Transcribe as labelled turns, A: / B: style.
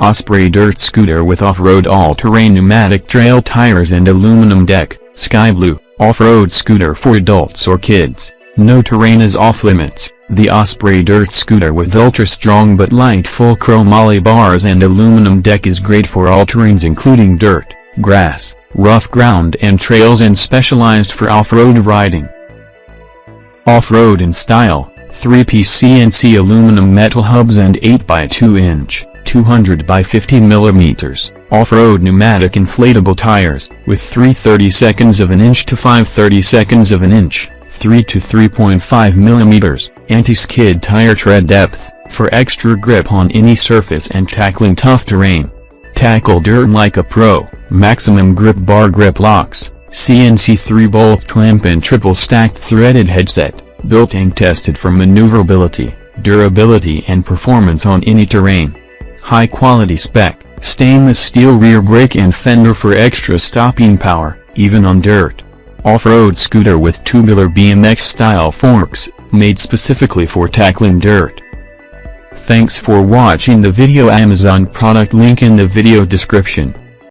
A: Osprey Dirt Scooter with off-road all-terrain pneumatic trail tires and aluminum deck, sky blue, off-road scooter for adults or kids. No terrain is off-limits. The Osprey Dirt Scooter with ultra-strong but light full chrome chromoly bars and aluminum deck is great for all terrains including dirt, grass, rough ground and trails and specialized for off-road riding. Off-road in style, 3-piece CNC aluminum metal hubs and 8x2 inch, 200 by 50 mm, off-road pneumatic inflatable tires, with 3 30 seconds of an inch to 5 30 seconds of an inch, 3 to 3.5 mm, anti-skid tire tread depth, for extra grip on any surface and tackling tough terrain. Tackle dirt like a pro, maximum grip bar grip locks, CNC 3-bolt clamp and triple stacked threaded headset, built and tested for maneuverability, durability and performance on any terrain. High quality spec, stainless steel rear brake and fender for extra stopping power, even on dirt. Off-road scooter with tubular BMX-style forks, made specifically for tackling dirt. Thanks for watching the video Amazon product link in the video description.